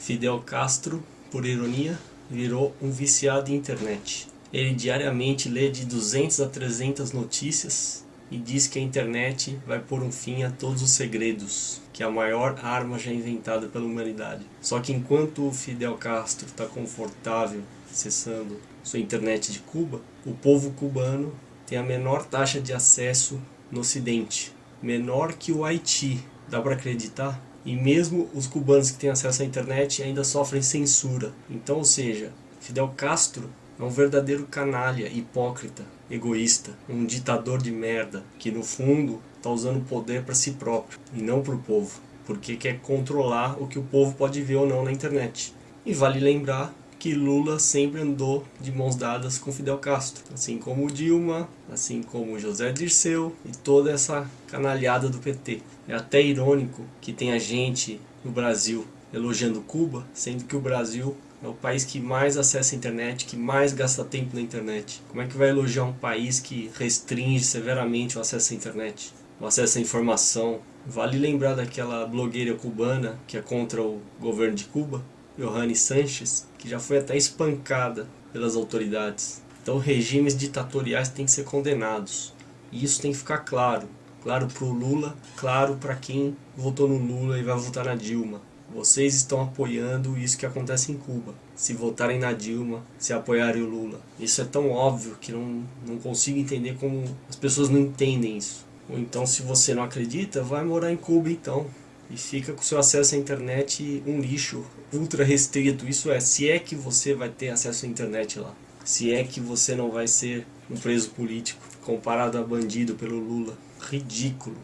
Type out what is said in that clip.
Fidel Castro, por ironia, virou um viciado em internet. Ele diariamente lê de 200 a 300 notícias e diz que a internet vai pôr um fim a todos os segredos, que é a maior arma já inventada pela humanidade. Só que enquanto o Fidel Castro está confortável acessando sua internet de Cuba, o povo cubano tem a menor taxa de acesso no ocidente, menor que o Haiti. Dá para acreditar? E mesmo os cubanos que têm acesso à internet ainda sofrem censura. Então, ou seja, Fidel Castro é um verdadeiro canalha, hipócrita, egoísta, um ditador de merda, que no fundo está usando o poder para si próprio e não para o povo, porque quer controlar o que o povo pode ver ou não na internet. E vale lembrar que Lula sempre andou de mãos dadas com Fidel Castro, assim como Dilma, assim como José Dirceu e toda essa canalhada do PT. É até irônico que tenha gente no Brasil elogiando Cuba, sendo que o Brasil é o país que mais acessa a internet, que mais gasta tempo na internet. Como é que vai elogiar um país que restringe severamente o acesso à internet, o acesso à informação? Vale lembrar daquela blogueira cubana que é contra o governo de Cuba, Johanny Sanches, que já foi até espancada pelas autoridades. Então regimes ditatoriais têm que ser condenados. E isso tem que ficar claro. Claro para o Lula, claro para quem votou no Lula e vai votar na Dilma. Vocês estão apoiando isso que acontece em Cuba. Se votarem na Dilma, se apoiarem o Lula. Isso é tão óbvio que não, não consigo entender como as pessoas não entendem isso. Ou então, se você não acredita, vai morar em Cuba então e fica com seu acesso à internet um lixo ultra restrito. Isso é, se é que você vai ter acesso à internet lá. Se é que você não vai ser um preso político comparado a bandido pelo Lula. Ridículo.